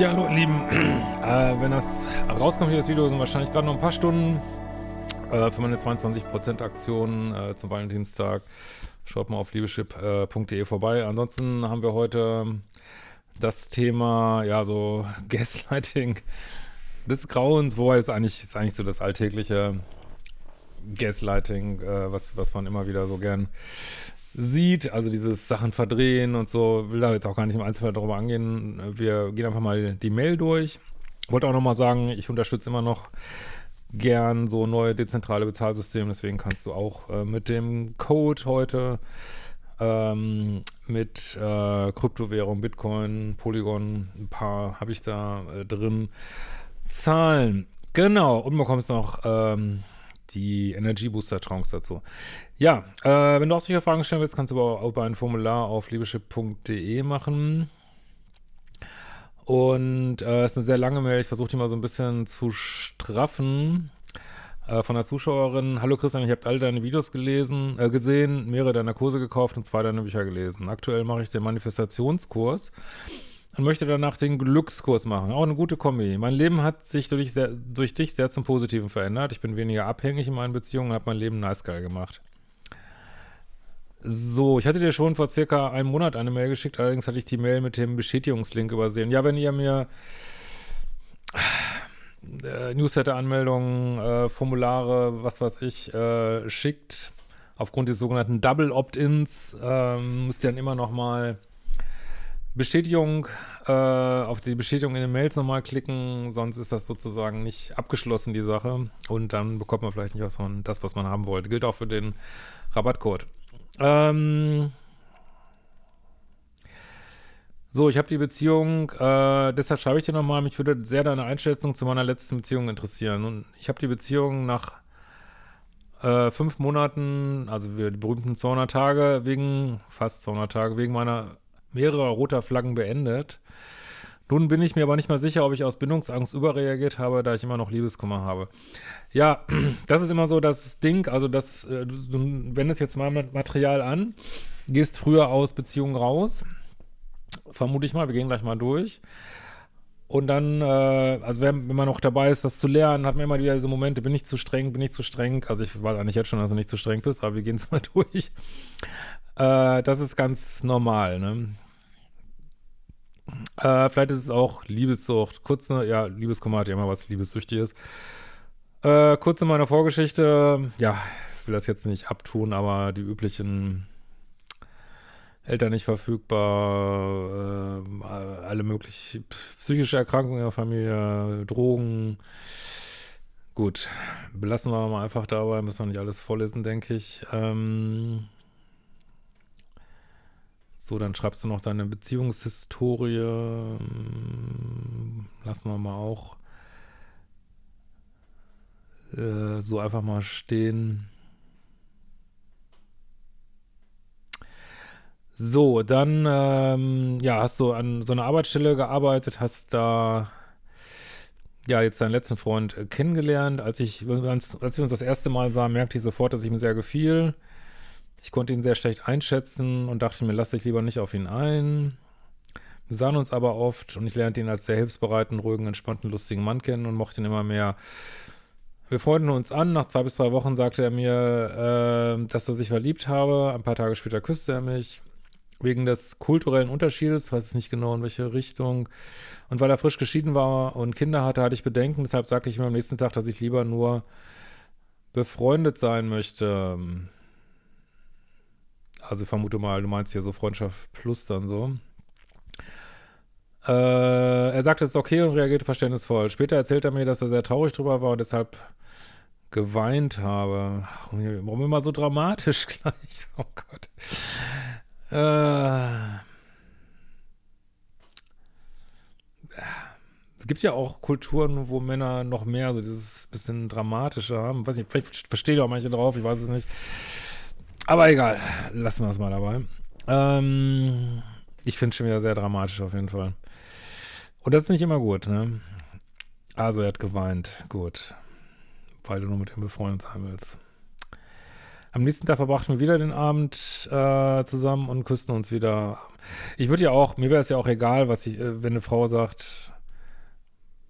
Ja, hallo ihr Lieben. Äh, wenn das rauskommt, hier das Video, sind wahrscheinlich gerade noch ein paar Stunden äh, für meine 22% Aktion äh, zum Valentinstag. Schaut mal auf liebeschip.de vorbei. Ansonsten haben wir heute das Thema, ja, so Gaslighting des Grauens, wobei es eigentlich, ist eigentlich so das alltägliche Gaslighting, äh, was, was man immer wieder so gern sieht, also dieses Sachen verdrehen und so, will da jetzt auch gar nicht im Einzelfall darüber angehen. Wir gehen einfach mal die Mail durch. Wollte auch nochmal sagen, ich unterstütze immer noch gern so neue dezentrale Bezahlsysteme, deswegen kannst du auch äh, mit dem Code heute ähm, mit äh, Kryptowährung, Bitcoin, Polygon, ein paar habe ich da äh, drin, zahlen. Genau, und bekommst noch ähm, die Energy Booster Trance dazu. Ja, äh, wenn du auch solche Fragen stellen willst, kannst du aber auch über ein Formular auf liebeschip.de machen. Und äh, ist eine sehr lange Mail. Ich versuche die mal so ein bisschen zu straffen. Äh, von der Zuschauerin. Hallo Christian, ich habe all deine Videos gelesen, äh, gesehen, mehrere deiner Kurse gekauft und zwei deiner Bücher gelesen. Aktuell mache ich den Manifestationskurs und möchte danach den Glückskurs machen. Auch eine gute Kombi. Mein Leben hat sich durch, sehr, durch dich sehr zum Positiven verändert. Ich bin weniger abhängig in meinen Beziehungen und habe mein Leben nice geil gemacht. So, ich hatte dir schon vor circa einem Monat eine Mail geschickt, allerdings hatte ich die Mail mit dem Bestätigungslink übersehen. Ja, wenn ihr mir äh, Newsletter-Anmeldungen, äh, Formulare, was weiß ich, äh, schickt, aufgrund des sogenannten Double Opt-ins, ähm, müsst ihr dann immer noch mal Bestätigung, äh, auf die Bestätigung in den Mails nochmal klicken, sonst ist das sozusagen nicht abgeschlossen, die Sache. Und dann bekommt man vielleicht nicht was von das, was man haben wollte. Gilt auch für den Rabattcode. Ähm so, ich habe die Beziehung, äh, deshalb schreibe ich dir nochmal, mich würde sehr deine Einschätzung zu meiner letzten Beziehung interessieren. Und ich habe die Beziehung nach äh, fünf Monaten, also die berühmten 200 Tage, wegen, fast 200 Tage, wegen meiner mehrerer roter Flaggen beendet. Nun bin ich mir aber nicht mal sicher, ob ich aus Bindungsangst überreagiert habe, da ich immer noch Liebeskummer habe. Ja, das ist immer so das Ding, also das, äh, du wendest jetzt mal Material an, gehst früher aus Beziehungen raus, vermute ich mal, wir gehen gleich mal durch. Und dann, äh, also wenn, wenn man noch dabei ist, das zu lernen, hat man immer wieder diese Momente, bin ich zu streng, bin ich zu streng. Also ich weiß eigentlich jetzt schon, dass du nicht zu streng bist, aber wir gehen es mal durch. Äh, das ist ganz normal, ne? Äh, vielleicht ist es auch Liebessucht. Kurz, ne, ja, Liebeskummer hat ja immer was Liebessüchtiges. Äh, kurz in meiner Vorgeschichte, ja, ich will das jetzt nicht abtun, aber die üblichen Eltern nicht verfügbar, äh, alle möglichen psychische Erkrankungen in der Familie, Drogen. Gut, belassen wir mal einfach dabei, müssen wir nicht alles vorlesen, denke ich. Ähm, so, dann schreibst du noch deine Beziehungshistorie. Hm, lassen wir mal auch äh, so einfach mal stehen. So, dann ähm, ja, hast du an so einer Arbeitsstelle gearbeitet, hast da ja jetzt deinen letzten Freund äh, kennengelernt. Als ich, als wir uns das erste Mal sahen, merkte ich sofort, dass ich mir sehr gefiel. Ich konnte ihn sehr schlecht einschätzen und dachte mir, lass dich lieber nicht auf ihn ein. Wir sahen uns aber oft und ich lernte ihn als sehr hilfsbereiten, ruhigen, entspannten, lustigen Mann kennen und mochte ihn immer mehr. Wir freunden uns an. Nach zwei bis drei Wochen sagte er mir, äh, dass er sich verliebt habe. Ein paar Tage später küsste er mich. Wegen des kulturellen Unterschiedes, weiß ich nicht genau in welche Richtung. Und weil er frisch geschieden war und Kinder hatte, hatte ich Bedenken. Deshalb sagte ich mir am nächsten Tag, dass ich lieber nur befreundet sein möchte. Also ich vermute mal, du meinst hier so Freundschaft plus dann so. Äh, er sagte, es ist okay und reagierte verständnisvoll. Später erzählt er mir, dass er sehr traurig drüber war und deshalb geweint habe. Warum immer so dramatisch gleich? Oh Gott. Äh, es gibt ja auch Kulturen, wo Männer noch mehr so dieses bisschen dramatischer haben. Weiß nicht, vielleicht verstehe ich auch manche drauf, ich weiß es nicht. Aber egal, lassen wir es mal dabei. Ähm, ich finde es schon wieder sehr dramatisch auf jeden Fall. Und das ist nicht immer gut, ne? Also er hat geweint, gut. Weil du nur mit ihm befreundet sein willst. Am nächsten Tag verbrachten wir wieder den Abend äh, zusammen und küssten uns wieder. Ich würde ja auch, mir wäre es ja auch egal, was ich, äh, wenn eine Frau sagt,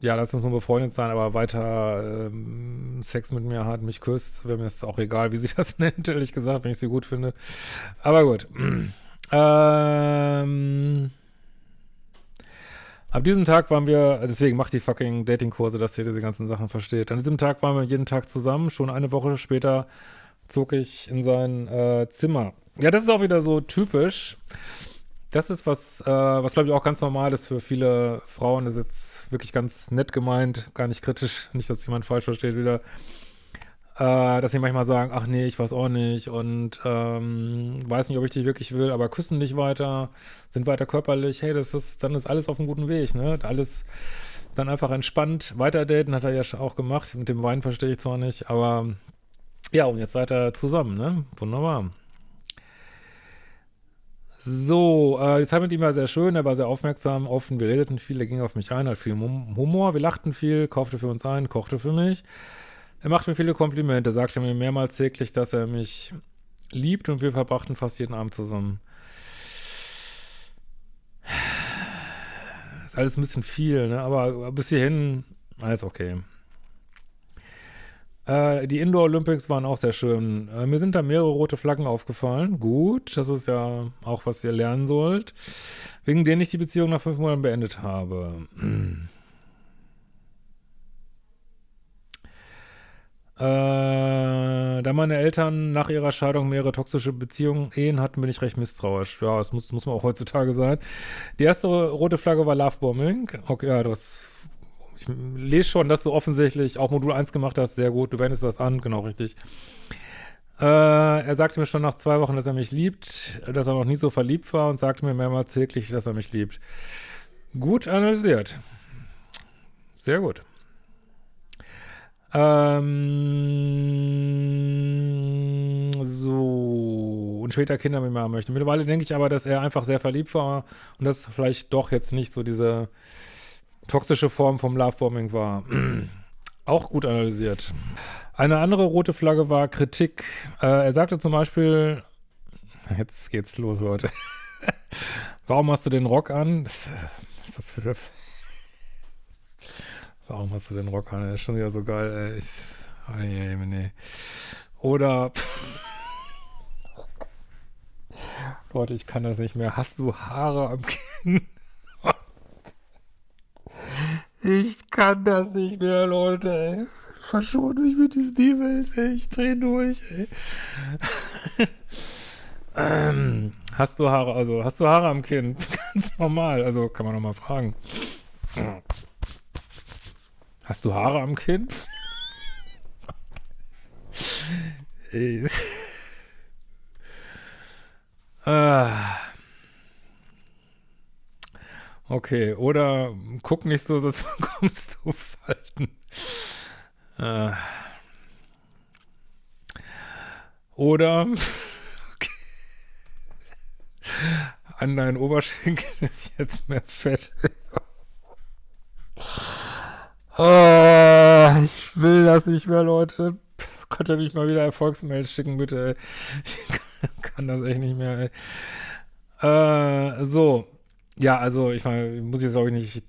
ja, lass uns nur befreundet sein, aber weiter ähm, Sex mit mir hat, mich küsst, wäre mir jetzt auch egal, wie sie das nennt, ehrlich gesagt, wenn ich sie gut finde. Aber gut. ähm, ab diesem Tag waren wir, deswegen macht die fucking Datingkurse, dass ihr diese ganzen Sachen versteht. An diesem Tag waren wir jeden Tag zusammen, schon eine Woche später zog ich in sein äh, Zimmer. Ja, das ist auch wieder so typisch. Das ist was, äh, was glaube ich auch ganz normal ist für viele Frauen. Das ist jetzt wirklich ganz nett gemeint, gar nicht kritisch, nicht, dass jemand falsch versteht wieder. Äh, dass sie manchmal sagen, ach nee, ich weiß auch nicht und ähm, weiß nicht, ob ich dich wirklich will, aber küssen nicht weiter, sind weiter körperlich. Hey, das ist, dann ist alles auf einem guten Weg, ne? Alles dann einfach entspannt weiter daten, hat er ja auch gemacht. Mit dem Wein verstehe ich zwar nicht, aber ja, und jetzt seid ihr zusammen, ne? Wunderbar. So, äh, die Zeit mit ihm war sehr schön, er war sehr aufmerksam, offen, wir redeten viel, er ging auf mich ein, hat viel Humor, wir lachten viel, kaufte für uns ein, kochte für mich. Er machte mir viele Komplimente, sagte mir mehrmals täglich, dass er mich liebt und wir verbrachten fast jeden Abend zusammen. Ist alles ein bisschen viel, ne? aber bis hierhin, alles okay. Äh, die Indoor Olympics waren auch sehr schön. Äh, mir sind da mehrere rote Flaggen aufgefallen. Gut, das ist ja auch, was ihr lernen sollt. Wegen denen ich die Beziehung nach fünf Monaten beendet habe. Äh, da meine Eltern nach ihrer Scheidung mehrere toxische Beziehungen, Ehen hatten, bin ich recht misstrauisch. Ja, das muss, muss man auch heutzutage sein. Die erste rote Flagge war Lovebombing. Okay, ja, das ich lese schon, dass du offensichtlich auch Modul 1 gemacht hast. Sehr gut, du wendest das an, genau richtig. Äh, er sagte mir schon nach zwei Wochen, dass er mich liebt, dass er noch nie so verliebt war und sagte mir mehrmals täglich, dass er mich liebt. Gut analysiert. Sehr gut. Ähm, so. Und später Kinder mit mir haben möchte. Mittlerweile denke ich aber, dass er einfach sehr verliebt war und das vielleicht doch jetzt nicht so diese toxische Form vom Lovebombing war. Auch gut analysiert. Eine andere rote Flagge war Kritik. Äh, er sagte zum Beispiel, jetzt geht's los, Leute. Warum hast du den Rock an? Was ist das für eine... Warum hast du den Rock an? Er ist schon wieder so geil, ey. Ich, oh, nee, nee. Oder... Leute, ich kann das nicht mehr. Hast du Haare am Kinn? Ich kann das nicht mehr, Leute, ey. Verschont mich mit diesen E-Mails, ey. Ich dreh durch, ey. ähm, hast du Haare, also hast du Haare am Kinn? Ganz normal, also kann man nochmal fragen. Hast du Haare am Kinn? ey. ah. Okay, oder guck nicht so, sonst bekommst du Falten. Äh. Oder okay. an deinen Oberschenkel ist jetzt mehr Fett. oh, ich will das nicht mehr, Leute. Könnt ihr nicht mal wieder Erfolgsmails schicken, bitte. Ich kann das echt nicht mehr. Äh, so. Ja, also ich meine, muss ich jetzt glaube ich nicht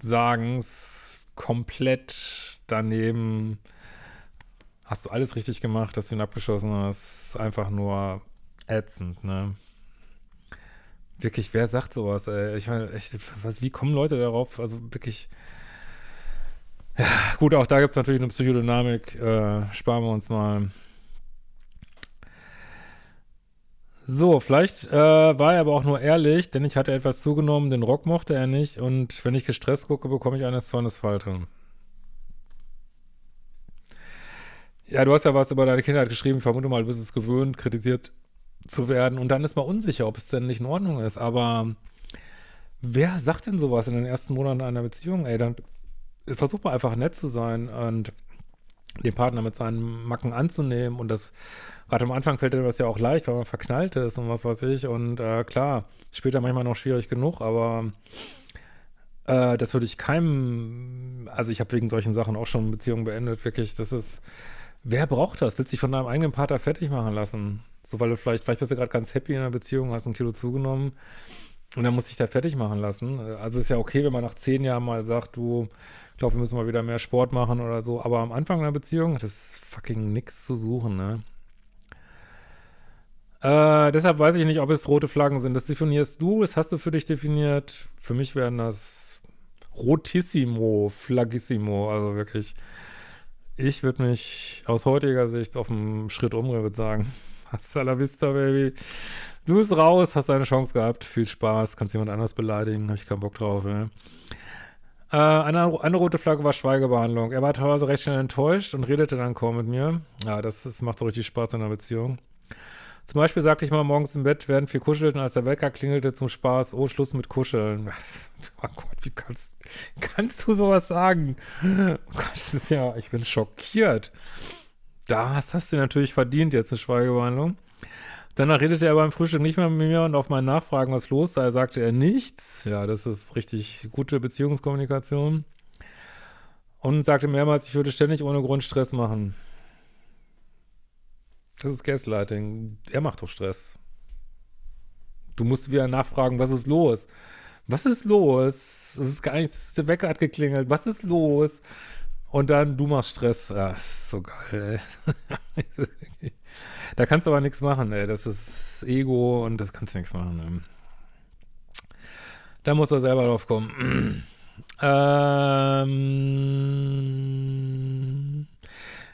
sagen, es komplett daneben hast du alles richtig gemacht, dass du ihn abgeschossen hast. Einfach nur ätzend, ne? Wirklich, wer sagt sowas, ey? Ich meine, wie kommen Leute darauf? Also wirklich. Ja, gut, auch da gibt es natürlich eine Psychodynamik. Äh, sparen wir uns mal. So, vielleicht äh, war er aber auch nur ehrlich, denn ich hatte etwas zugenommen, den Rock mochte er nicht und wenn ich gestresst gucke, bekomme ich eine Zornesfalte. Ja, du hast ja was über deine Kindheit geschrieben, ich vermute mal, du bist es gewöhnt, kritisiert zu werden und dann ist man unsicher, ob es denn nicht in Ordnung ist, aber wer sagt denn sowas in den ersten Monaten einer Beziehung? Ey, dann versuch mal einfach nett zu sein und den Partner mit seinen Macken anzunehmen und das gerade am Anfang fällt dir das ja auch leicht, weil man verknallt ist und was weiß ich. Und äh, klar, später manchmal noch schwierig genug, aber äh, das würde ich keinem, also ich habe wegen solchen Sachen auch schon Beziehungen beendet, wirklich, das ist, wer braucht das? Willst dich von deinem eigenen Partner fertig machen lassen? So, weil du vielleicht, vielleicht bist du gerade ganz happy in einer Beziehung, hast ein Kilo zugenommen Und dann muss ich da fertig machen lassen. Also ist ja okay, wenn man nach zehn Jahren mal sagt, du, ich glaube, wir müssen mal wieder mehr Sport machen oder so. Aber am Anfang einer Beziehung das fucking nichts zu suchen, ne? Äh, deshalb weiß ich nicht, ob es rote Flaggen sind. Das definierst du, das hast du für dich definiert. Für mich wären das rotissimo, flaggissimo, also wirklich. Ich würde mich aus heutiger Sicht auf einen Schritt umdrehen, würde sagen. Hasta la vista, Baby. Du bist raus, hast deine Chance gehabt. Viel Spaß, kannst jemand anders beleidigen, habe ich keinen Bock drauf. Ja. Äh, eine, eine rote Flagge war Schweigebehandlung. Er war teilweise recht schnell enttäuscht und redete dann kaum mit mir. Ja, das, das macht so richtig Spaß in einer Beziehung. Zum Beispiel sagte ich mal morgens im Bett, während wir kuschelten, als der Wecker klingelte zum Spaß, oh, Schluss mit Kuscheln. Was? Oh Gott, wie kannst, kannst du sowas sagen? Oh Gott, das ist ja, ich bin schockiert. Das hast du natürlich verdient, jetzt eine Schweigebehandlung. Danach redete er beim Frühstück nicht mehr mit mir und auf meine Nachfragen, was los sei, sagte er nichts. Ja, das ist richtig gute Beziehungskommunikation. Und sagte mehrmals, ich würde ständig ohne Grund Stress machen. Das ist Gaslighting. Er macht doch Stress. Du musst wieder nachfragen, was ist los? Was ist los? Das ist gar nichts, der Wecker hat geklingelt. Was ist los? Und dann, du machst Stress. Ja, ist so geil, ey. da kannst du aber nichts machen, ey. Das ist Ego und das kannst du nichts machen. Ey. Da muss er selber drauf kommen. ähm,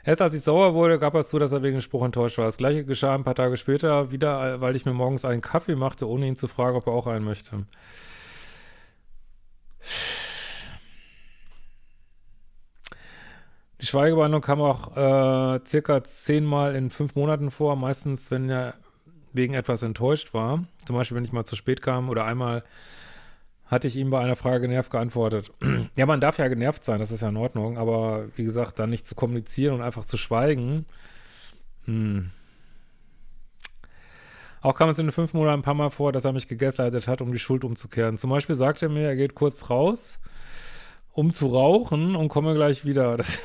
Erst als ich sauer wurde, gab es zu, dass er wegen dem Spruch enttäuscht war. Das gleiche geschah ein paar Tage später wieder, weil ich mir morgens einen Kaffee machte, ohne ihn zu fragen, ob er auch einen möchte. Die Schweigebehandlung kam auch äh, circa zehnmal in fünf Monaten vor, meistens, wenn er wegen etwas enttäuscht war. Zum Beispiel, wenn ich mal zu spät kam oder einmal hatte ich ihm bei einer Frage genervt geantwortet. ja, man darf ja genervt sein, das ist ja in Ordnung, aber wie gesagt, dann nicht zu kommunizieren und einfach zu schweigen. Hm. Auch kam es in den fünf Monaten ein paar Mal vor, dass er mich gegaslightet hat, um die Schuld umzukehren. Zum Beispiel sagte er mir, er geht kurz raus, um zu rauchen und komme gleich wieder. Das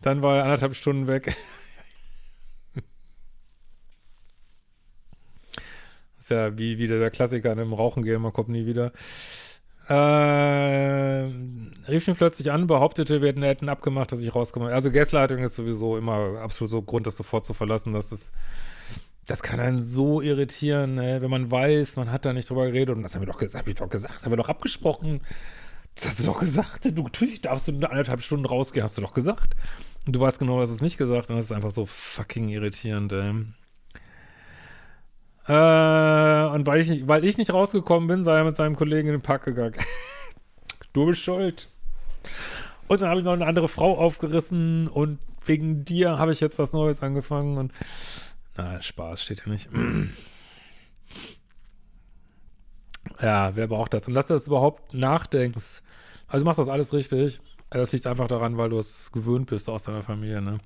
Dann war er anderthalb Stunden weg. ist ja wie wieder der Klassiker in einem Rauchen gehen, man kommt nie wieder. Äh, rief mich plötzlich an, behauptete, wir hätten abgemacht, dass ich rauskomme. Also Gaslighting ist sowieso immer absolut so Grund, das sofort zu verlassen. Das ist, das kann einen so irritieren, ne? wenn man weiß, man hat da nicht drüber geredet und das haben wir doch gesagt, hab ich doch gesagt, haben wir doch abgesprochen. Das hast du doch gesagt. Du, natürlich darfst du eine anderthalb Stunden rausgehen, hast du doch gesagt. Und du weißt genau, dass es nicht gesagt und das ist einfach so fucking irritierend, ey. Äh, und weil ich, nicht, weil ich nicht rausgekommen bin, sei er mit seinem Kollegen in den Park gegangen. du bist schuld. Und dann habe ich noch eine andere Frau aufgerissen und wegen dir habe ich jetzt was Neues angefangen und na, Spaß steht ja nicht. ja, wer braucht das? Und dass du das überhaupt nachdenkst, also du machst das alles richtig. Das liegt einfach daran, weil du es gewöhnt bist aus deiner Familie, ne?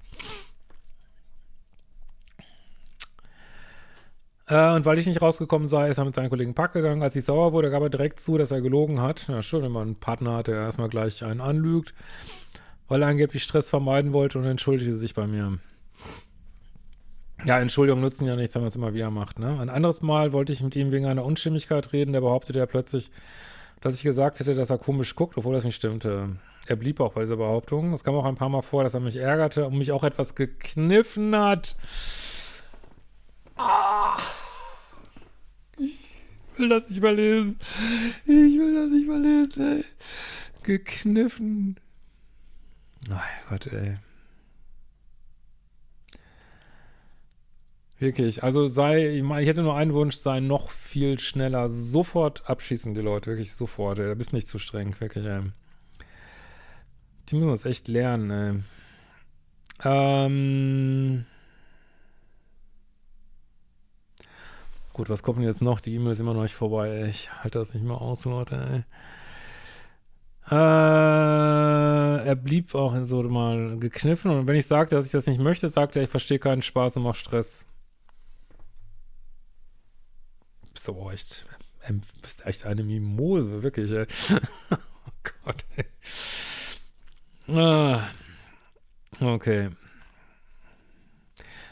Äh, und weil ich nicht rausgekommen sei, ist er mit seinen Kollegen Pack gegangen. Als ich sauer wurde, gab er direkt zu, dass er gelogen hat. Ja, schön, wenn man einen Partner hat, der erstmal gleich einen anlügt, weil er angeblich Stress vermeiden wollte und entschuldigte sich bei mir. Ja, Entschuldigung nutzen ja nichts, wenn man es immer wieder macht. Ne? Ein anderes Mal wollte ich mit ihm wegen einer Unstimmigkeit reden, der behauptete ja plötzlich, dass ich gesagt hätte, dass er komisch guckt, obwohl das nicht stimmte. Er blieb auch bei dieser Behauptung. Es kam auch ein paar Mal vor, dass er mich ärgerte und mich auch etwas gekniffen hat. Ah. Ich will das nicht mal lesen. Ich will das nicht mal lesen, ey. Gekniffen. Mein Gott, ey. Wirklich, also sei, ich, meine, ich hätte nur einen Wunsch, sei noch viel schneller, sofort abschießen die Leute, wirklich sofort, ey. Da bist nicht zu streng, wirklich, ey. Die müssen das echt lernen, ey. Ähm. Gut, was kommt denn jetzt noch? Die E-Mail ist immer noch nicht vorbei, ey. Ich halte das nicht mehr aus, Leute, ey. Äh, er blieb auch so mal gekniffen und wenn ich sagte, dass ich das nicht möchte, sagte er, ich verstehe keinen Spaß und mach Stress. Du aber echt, ähm, bist echt eine Mimose, wirklich, ey. oh Gott, ey. Ah, okay.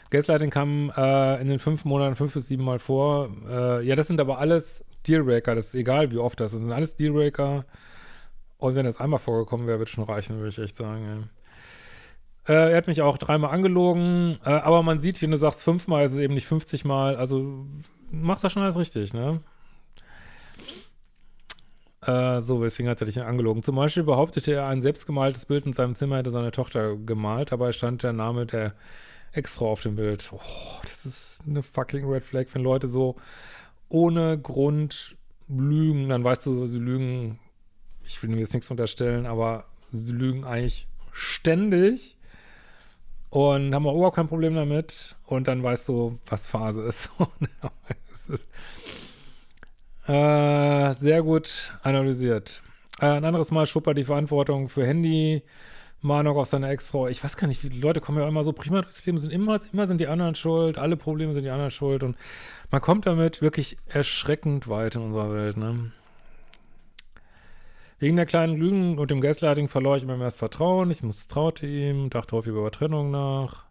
Gaslighting kam äh, in den fünf Monaten fünf bis sieben Mal vor. Äh, ja, das sind aber alles Dealbreaker, das ist egal, wie oft das sind. alles Dealbreaker. Und wenn das einmal vorgekommen wäre, wird schon reichen, würde ich echt sagen. Äh, er hat mich auch dreimal angelogen, äh, aber man sieht, wenn du sagst fünfmal, ist es eben nicht 50 Mal. Also macht das schon alles richtig, ne? Äh, so, deswegen hat er dich angelogen. Zum Beispiel behauptete er, ein selbstgemaltes Bild in seinem Zimmer hätte seine Tochter gemalt, dabei stand der Name der Ex-Frau auf dem Bild. Oh, das ist eine fucking Red Flag, wenn Leute so ohne Grund lügen, dann weißt du, sie lügen, ich will mir jetzt nichts unterstellen, aber sie lügen eigentlich ständig und haben auch überhaupt kein Problem damit und dann weißt du, was Phase ist. ist äh, sehr gut analysiert. Äh, ein anderes Mal schuppert die Verantwortung für Handy, Mahnung auf seine Ex-Frau. Ich weiß gar nicht, die Leute kommen ja immer so prima durchs Leben, sind immer, immer sind die anderen schuld, alle Probleme sind die anderen schuld und man kommt damit wirklich erschreckend weit in unserer Welt, ne? Wegen der kleinen Lügen und dem Gaslighting verlor ich immer mehr das Vertrauen. Ich misstraute ihm, dachte häufig über Trennung nach.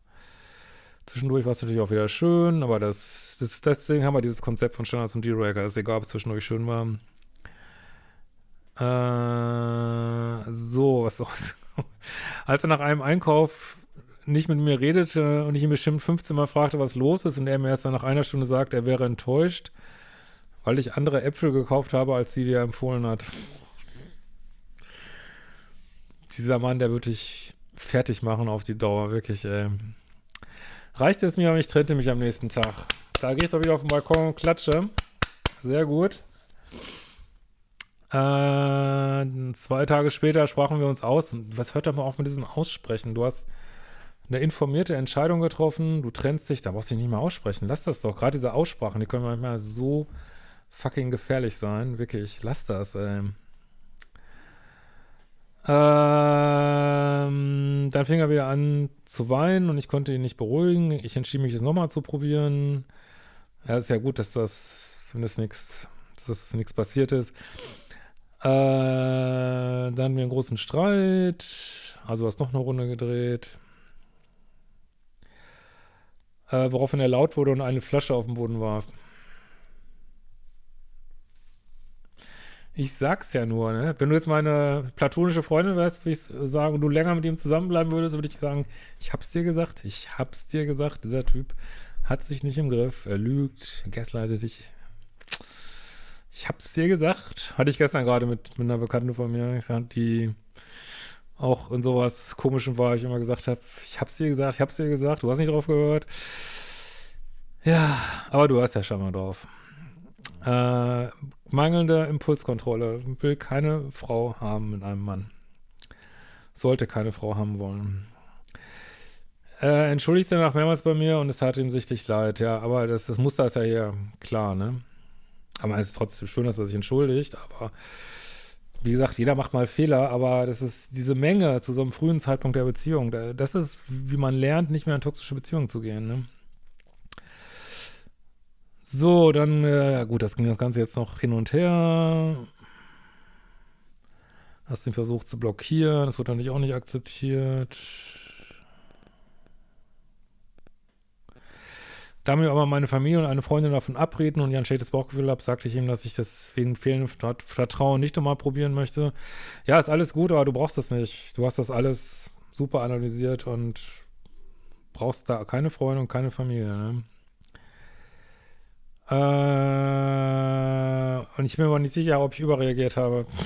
Zwischendurch war es natürlich auch wieder schön, aber das, das, deswegen haben wir dieses Konzept von Standards und D-Raker. ist egal, ob es zwischendurch schön war. Äh, so, was soll's. Als er nach einem Einkauf nicht mit mir redete und ich ihn bestimmt 15 Mal fragte, was los ist und er mir erst nach einer Stunde sagt, er wäre enttäuscht, weil ich andere Äpfel gekauft habe, als die er empfohlen hat. Dieser Mann, der würde dich fertig machen auf die Dauer, wirklich, ey. Reichte es mir, aber ich trennte mich am nächsten Tag. Da gehe ich doch wieder auf den Balkon und klatsche. Sehr gut. Äh, zwei Tage später sprachen wir uns aus. Was hört aber auf mit diesem Aussprechen? Du hast eine informierte Entscheidung getroffen, du trennst dich, da brauchst du dich nicht mehr aussprechen. Lass das doch. Gerade diese Aussprachen, die können manchmal so fucking gefährlich sein. Wirklich, lass das, ey. Ähm, dann fing er wieder an zu weinen und ich konnte ihn nicht beruhigen. Ich entschied mich, es nochmal zu probieren. Ja, ist ja gut, dass das zumindest nichts, dass das nichts passiert ist. Äh, dann hatten wir einen großen Streit. Also hast noch eine Runde gedreht. Äh, woraufhin er laut wurde und eine Flasche auf den Boden warf. Ich sag's ja nur, ne? Wenn du jetzt meine platonische Freundin wärst, würde ich sagen, und du länger mit ihm zusammenbleiben würdest, würde ich sagen, ich hab's dir gesagt, ich hab's dir gesagt, dieser Typ hat sich nicht im Griff, er lügt, gaslightet dich. Ich hab's dir gesagt. Hatte ich gestern gerade mit, mit einer Bekannten von mir, die auch in sowas Komischem war, ich immer gesagt habe, ich hab's dir gesagt, ich hab's dir gesagt, du hast nicht drauf gehört. Ja, aber du hast ja schon mal drauf. Äh, mangelnde Impulskontrolle. Will keine Frau haben mit einem Mann. Sollte keine Frau haben wollen. Äh, entschuldigt sich danach mehrmals bei mir und es tat ihm sichtlich leid. Ja, aber das, das Muster ist ja hier klar, ne? Aber es ist trotzdem schön, dass er sich entschuldigt, aber wie gesagt, jeder macht mal Fehler, aber das ist diese Menge zu so einem frühen Zeitpunkt der Beziehung. Das ist, wie man lernt, nicht mehr in toxische Beziehungen zu gehen, ne? So, dann, äh, gut, das ging das Ganze jetzt noch hin und her. Hast den Versuch zu blockieren, das wird natürlich auch nicht akzeptiert. Da mir aber meine Familie und eine Freundin davon abreden und ich ein schlechtes Bauchgefühl habe, sagte ich ihm, dass ich das wegen fehlendem Vertrauen nicht nochmal probieren möchte. Ja, ist alles gut, aber du brauchst das nicht. Du hast das alles super analysiert und brauchst da keine Freunde und keine Familie, ne? Äh, und ich bin mir aber nicht sicher, ob ich überreagiert habe.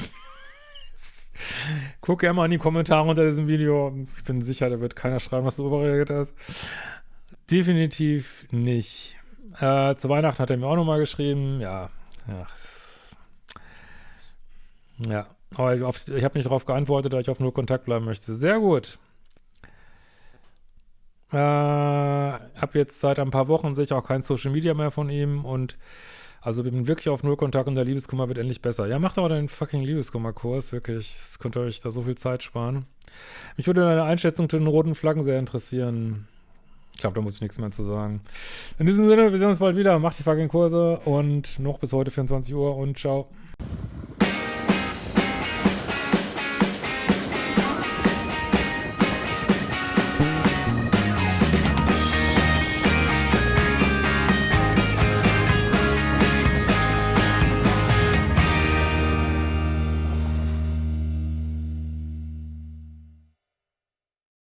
Guck gerne mal in die Kommentare unter diesem Video. Ich bin sicher, da wird keiner schreiben, was du überreagiert hast. Definitiv nicht. Äh, zu Weihnachten hat er mir auch nochmal geschrieben. Ja, ja. Ja, aber ich, ich habe nicht darauf geantwortet, da ich auf nur Kontakt bleiben möchte. Sehr gut. Äh, habe jetzt seit ein paar Wochen sehe ich auch kein Social Media mehr von ihm und also bin wirklich auf Nullkontakt und der Liebeskummer wird endlich besser. Ja, macht aber den fucking Liebeskummer-Kurs, wirklich. Das könnte euch da so viel Zeit sparen. Mich würde deine Einschätzung zu den roten Flaggen sehr interessieren. Ich glaube, da muss ich nichts mehr zu sagen. In diesem Sinne, wir sehen uns bald wieder. Macht die fucking Kurse und noch bis heute 24 Uhr und ciao.